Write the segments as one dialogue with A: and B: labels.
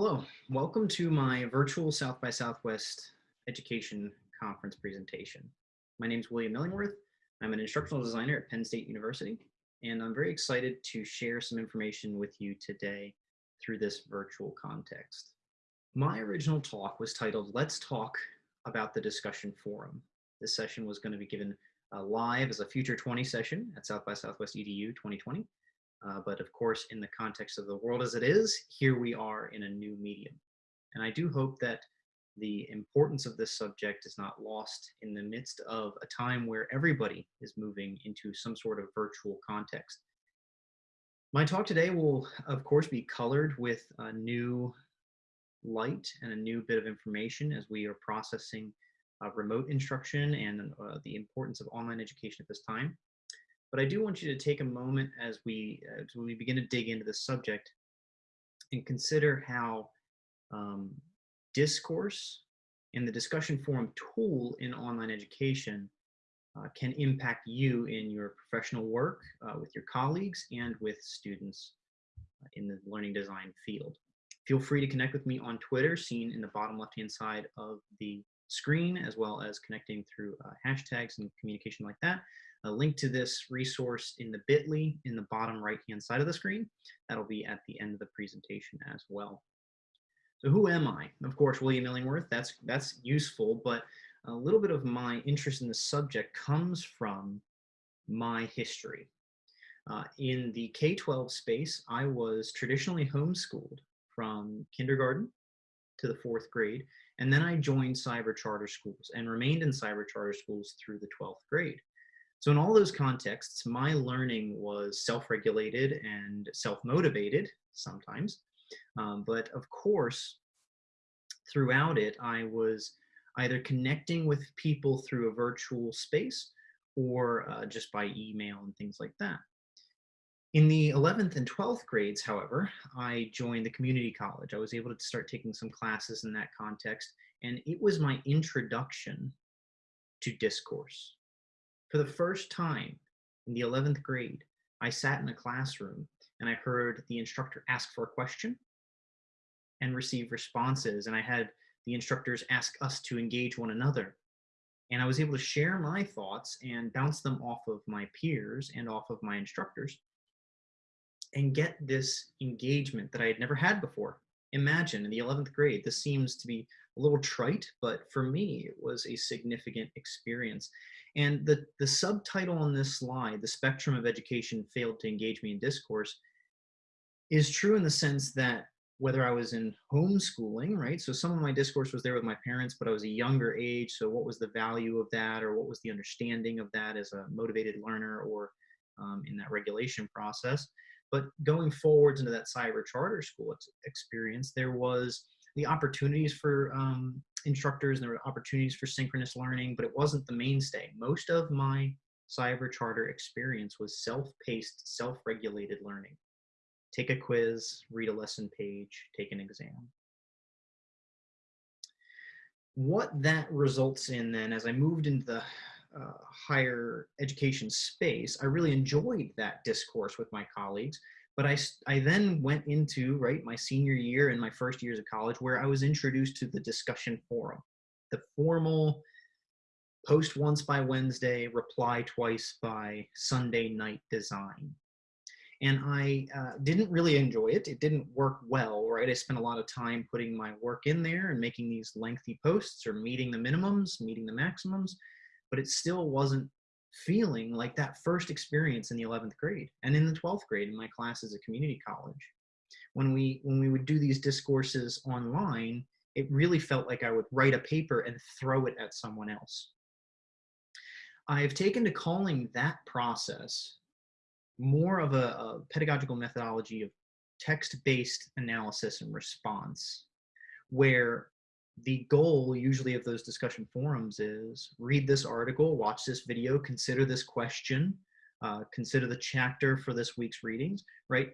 A: Hello, welcome to my virtual South by Southwest education conference presentation. My name is William Illingworth. I'm an instructional designer at Penn State University, and I'm very excited to share some information with you today through this virtual context. My original talk was titled, Let's Talk About the Discussion Forum. This session was going to be given uh, live as a Future 20 session at South by Southwest EDU 2020. Uh, but of course, in the context of the world as it is, here we are in a new medium. And I do hope that the importance of this subject is not lost in the midst of a time where everybody is moving into some sort of virtual context. My talk today will, of course, be colored with a new light and a new bit of information as we are processing uh, remote instruction and uh, the importance of online education at this time. But I do want you to take a moment as we, as we begin to dig into this subject and consider how um, discourse and the discussion forum tool in online education uh, can impact you in your professional work uh, with your colleagues and with students uh, in the learning design field. Feel free to connect with me on Twitter, seen in the bottom left-hand side of the screen, as well as connecting through uh, hashtags and communication like that a link to this resource in the bit.ly in the bottom right hand side of the screen. That'll be at the end of the presentation as well. So who am I? Of course, William Illingworth, that's, that's useful, but a little bit of my interest in the subject comes from my history. Uh, in the K-12 space, I was traditionally homeschooled from kindergarten to the fourth grade, and then I joined cyber charter schools and remained in cyber charter schools through the 12th grade. So in all those contexts, my learning was self-regulated and self-motivated sometimes. Um, but of course, throughout it, I was either connecting with people through a virtual space or uh, just by email and things like that. In the 11th and 12th grades, however, I joined the community college. I was able to start taking some classes in that context, and it was my introduction to discourse. For the first time in the 11th grade, I sat in a classroom and I heard the instructor ask for a question and receive responses. And I had the instructors ask us to engage one another. And I was able to share my thoughts and bounce them off of my peers and off of my instructors and get this engagement that I had never had before. Imagine in the 11th grade, this seems to be a little trite, but for me, it was a significant experience. And the, the subtitle on this slide, The Spectrum of Education Failed to Engage Me in Discourse, is true in the sense that whether I was in homeschooling, right? So some of my discourse was there with my parents, but I was a younger age. So what was the value of that or what was the understanding of that as a motivated learner or um, in that regulation process? But going forwards into that cyber charter school experience, there was the opportunities for um, instructors and there were opportunities for synchronous learning, but it wasn't the mainstay. Most of my cyber charter experience was self-paced, self-regulated learning. Take a quiz, read a lesson page, take an exam. What that results in then, as I moved into the uh, higher education space, I really enjoyed that discourse with my colleagues but I, I then went into, right, my senior year and my first years of college where I was introduced to the discussion forum, the formal post once by Wednesday, reply twice by Sunday night design. And I uh, didn't really enjoy it. It didn't work well, right? I spent a lot of time putting my work in there and making these lengthy posts or meeting the minimums, meeting the maximums, but it still wasn't feeling like that first experience in the 11th grade and in the 12th grade in my classes at community college. When we, when we would do these discourses online, it really felt like I would write a paper and throw it at someone else. I've taken to calling that process more of a, a pedagogical methodology of text-based analysis and response, where the goal usually of those discussion forums is read this article, watch this video, consider this question, uh, consider the chapter for this week's readings, right?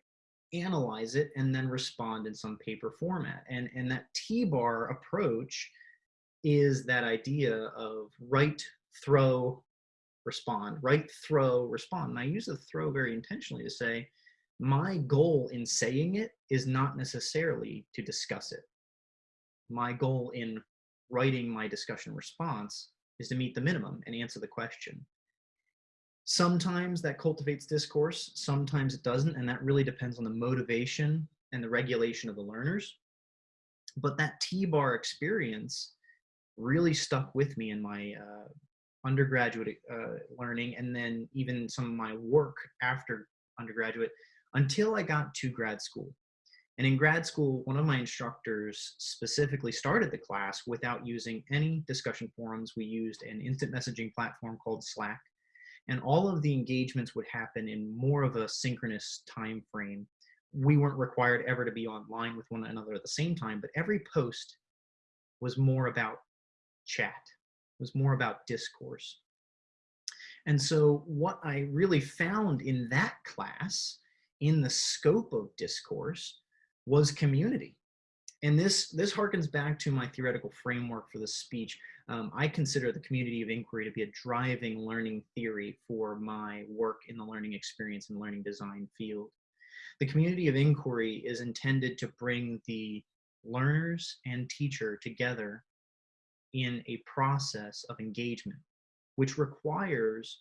A: Analyze it and then respond in some paper format. And, and that T-bar approach is that idea of write, throw, respond, write, throw, respond. And I use the throw very intentionally to say, my goal in saying it is not necessarily to discuss it. My goal in writing my discussion response is to meet the minimum and answer the question. Sometimes that cultivates discourse, sometimes it doesn't, and that really depends on the motivation and the regulation of the learners. But that T-bar experience really stuck with me in my uh, undergraduate uh, learning and then even some of my work after undergraduate until I got to grad school. And in grad school, one of my instructors specifically started the class without using any discussion forums. We used an instant messaging platform called Slack. And all of the engagements would happen in more of a synchronous time frame. We weren't required ever to be online with one another at the same time, but every post was more about chat, was more about discourse. And so what I really found in that class, in the scope of discourse, was community. And this, this harkens back to my theoretical framework for the speech. Um, I consider the community of inquiry to be a driving learning theory for my work in the learning experience and learning design field. The community of inquiry is intended to bring the learners and teacher together in a process of engagement, which requires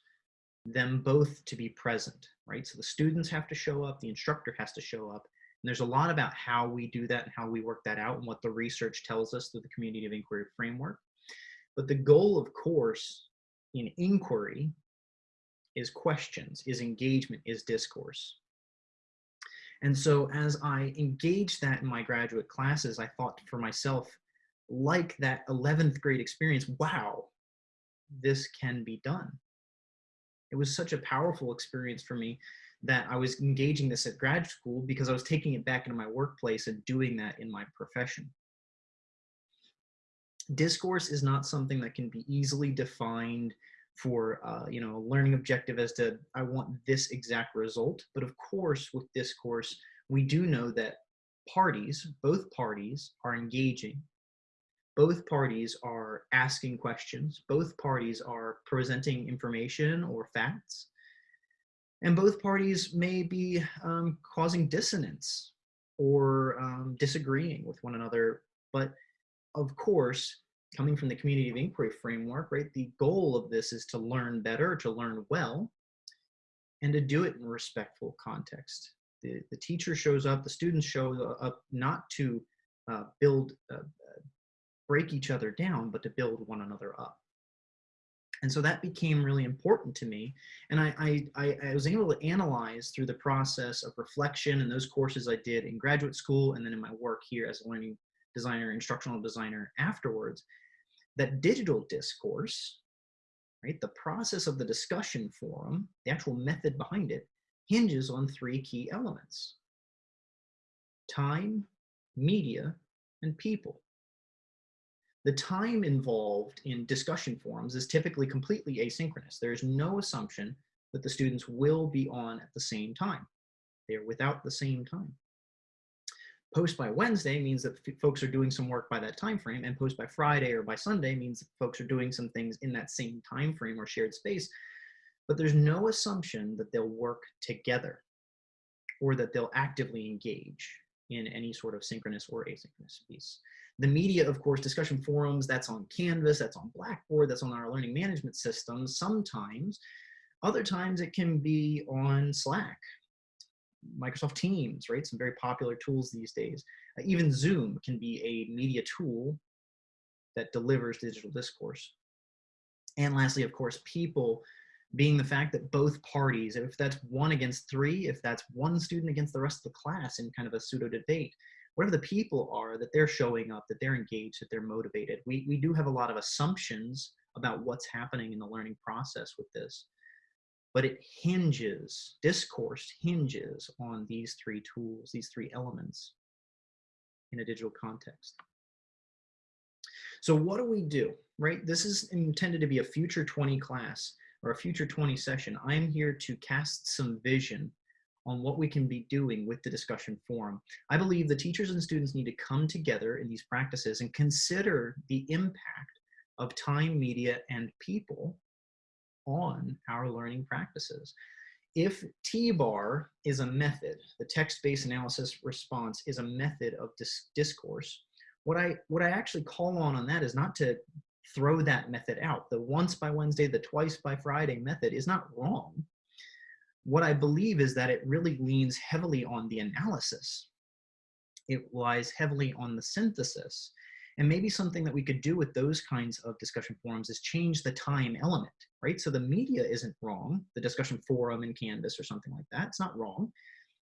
A: them both to be present, right? So the students have to show up, the instructor has to show up, and there's a lot about how we do that and how we work that out and what the research tells us through the community of inquiry framework. But the goal, of course, in inquiry is questions, is engagement, is discourse. And so as I engaged that in my graduate classes, I thought for myself, like that 11th grade experience, wow, this can be done. It was such a powerful experience for me that I was engaging this at grad school because I was taking it back into my workplace and doing that in my profession. Discourse is not something that can be easily defined for uh, you know a learning objective as to I want this exact result. But of course, with discourse, we do know that parties, both parties, are engaging. Both parties are asking questions. Both parties are presenting information or facts and both parties may be um, causing dissonance or um, disagreeing with one another. But of course, coming from the community of inquiry framework, right, the goal of this is to learn better, to learn well, and to do it in respectful context. The, the teacher shows up, the students show up not to uh, build, uh, break each other down, but to build one another up. And so that became really important to me. And I, I, I was able to analyze through the process of reflection and those courses I did in graduate school and then in my work here as a learning designer, instructional designer afterwards, that digital discourse, right, the process of the discussion forum, the actual method behind it, hinges on three key elements. Time, media, and people. The time involved in discussion forums is typically completely asynchronous. There is no assumption that the students will be on at the same time. They're without the same time. Post by Wednesday means that folks are doing some work by that time frame, and post by Friday or by Sunday means that folks are doing some things in that same time frame or shared space. But there's no assumption that they'll work together or that they'll actively engage in any sort of synchronous or asynchronous piece. The media, of course, discussion forums, that's on Canvas, that's on Blackboard, that's on our learning management system sometimes. Other times it can be on Slack, Microsoft Teams, right? Some very popular tools these days. Uh, even Zoom can be a media tool that delivers digital discourse. And lastly, of course, people being the fact that both parties, if that's one against three, if that's one student against the rest of the class in kind of a pseudo debate, whatever the people are that they're showing up, that they're engaged, that they're motivated. We, we do have a lot of assumptions about what's happening in the learning process with this, but it hinges, discourse hinges on these three tools, these three elements in a digital context. So what do we do, right? This is intended to be a future 20 class or a future 20 session. I'm here to cast some vision on what we can be doing with the discussion forum. I believe the teachers and students need to come together in these practices and consider the impact of time, media, and people on our learning practices. if T-bar is a method, the text-based analysis response is a method of dis discourse, what I, what I actually call on on that is not to throw that method out. The once by Wednesday, the twice by Friday method is not wrong. What I believe is that it really leans heavily on the analysis. It lies heavily on the synthesis. And maybe something that we could do with those kinds of discussion forums is change the time element right? So the media isn't wrong, the discussion forum in Canvas or something like that, it's not wrong.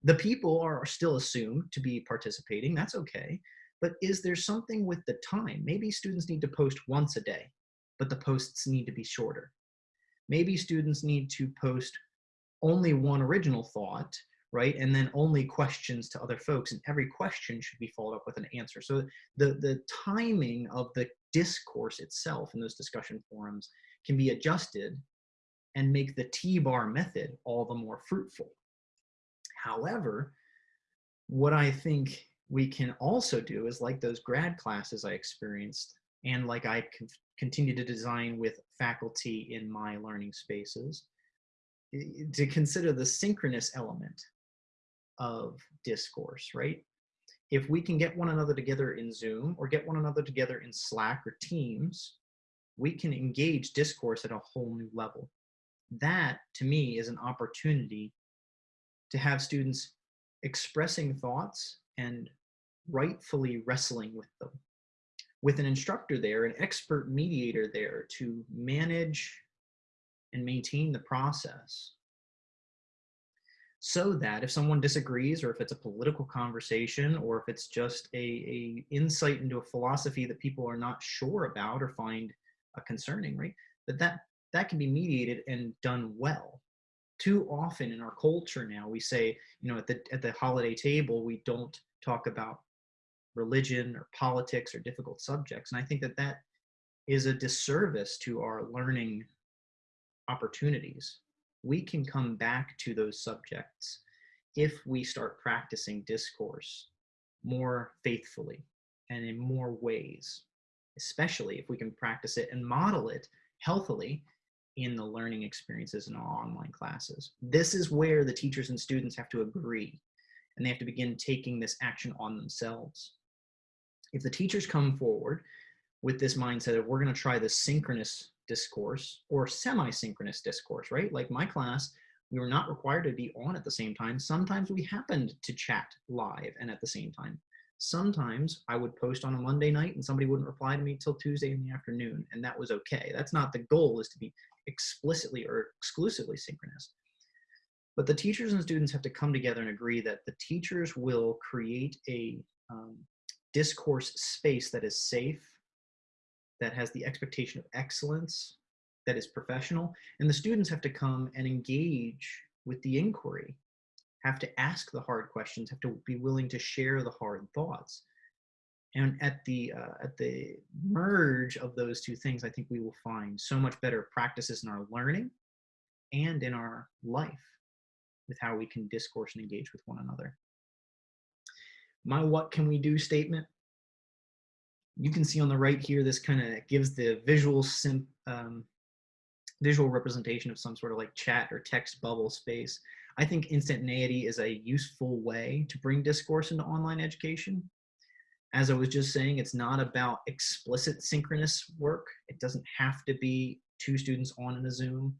A: The people are still assumed to be participating, that's okay. But is there something with the time? Maybe students need to post once a day, but the posts need to be shorter. Maybe students need to post only one original thought, right? And then only questions to other folks, and every question should be followed up with an answer. So the, the timing of the discourse itself in those discussion forums can be adjusted and make the T-bar method all the more fruitful. However, what I think we can also do is like those grad classes I experienced and like I continue to design with faculty in my learning spaces, to consider the synchronous element of discourse, right? If we can get one another together in Zoom or get one another together in Slack or Teams, we can engage discourse at a whole new level. That, to me, is an opportunity to have students expressing thoughts and rightfully wrestling with them. With an instructor there, an expert mediator there to manage and maintain the process so that if someone disagrees or if it's a political conversation or if it's just a, a insight into a philosophy that people are not sure about or find uh, concerning, right? But that that can be mediated and done well. Too often in our culture now, we say, you know, at the at the holiday table, we don't talk about religion or politics or difficult subjects, and I think that that is a disservice to our learning opportunities. We can come back to those subjects if we start practicing discourse more faithfully and in more ways especially if we can practice it and model it healthily in the learning experiences in our online classes. This is where the teachers and students have to agree and they have to begin taking this action on themselves. If the teachers come forward with this mindset of we're going to try the synchronous discourse or semi-synchronous discourse, right? Like my class, we were not required to be on at the same time. Sometimes we happened to chat live and at the same time. Sometimes I would post on a Monday night and somebody wouldn't reply to me till Tuesday in the afternoon, and that was okay. That's not the goal is to be explicitly or exclusively synchronous. But the teachers and students have to come together and agree that the teachers will create a um, discourse space that is safe, that has the expectation of excellence, that is professional, and the students have to come and engage with the inquiry have to ask the hard questions, have to be willing to share the hard thoughts. And at the uh, at the merge of those two things, I think we will find so much better practices in our learning and in our life with how we can discourse and engage with one another. My what can we do statement. You can see on the right here, this kind of gives the visual sim, um, visual representation of some sort of like chat or text bubble space. I think instantaneity is a useful way to bring discourse into online education. As I was just saying, it's not about explicit synchronous work. It doesn't have to be two students on in a Zoom,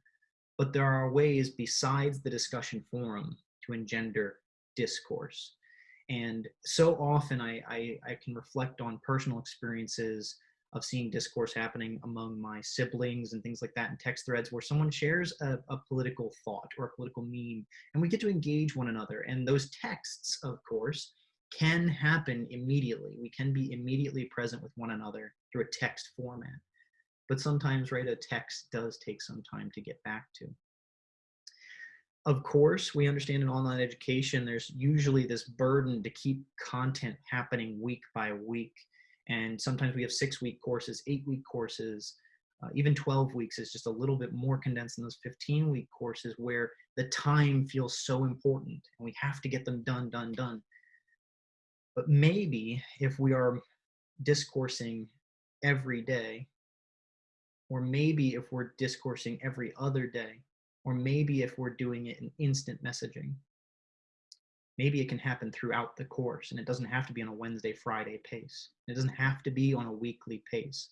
A: but there are ways besides the discussion forum to engender discourse. And so often I, I, I can reflect on personal experiences of seeing discourse happening among my siblings and things like that in text threads where someone shares a, a, political thought or a political meme and we get to engage one another. And those texts of course can happen immediately. We can be immediately present with one another through a text format. But sometimes right a text does take some time to get back to of course we understand in online education there's usually this burden to keep content happening week by week and sometimes we have six week courses, eight week courses, uh, even 12 weeks is just a little bit more condensed than those 15 week courses where the time feels so important and we have to get them done, done, done. But maybe if we are discoursing every day, or maybe if we're discoursing every other day, Or maybe if we're doing it in instant messaging, maybe it can happen throughout the course and it doesn't have to be on a Wednesday, Friday pace. It doesn't have to be on a weekly pace.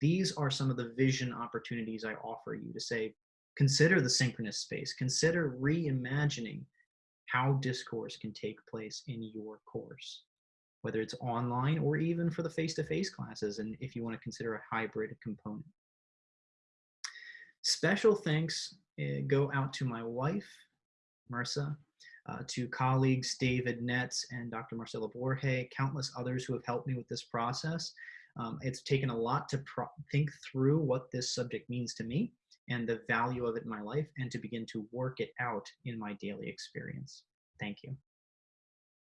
A: These are some of the vision opportunities I offer you to say, consider the synchronous space, consider reimagining how discourse can take place in your course, whether it's online or even for the face-to-face -face classes, and if you want to consider a hybrid component. Special thanks uh, go out to my wife, Marissa, uh, to colleagues David Netz and Dr. Marcela Borge, countless others who have helped me with this process. Um, it's taken a lot to think through what this subject means to me and the value of it in my life and to begin to work it out in my daily experience. Thank you.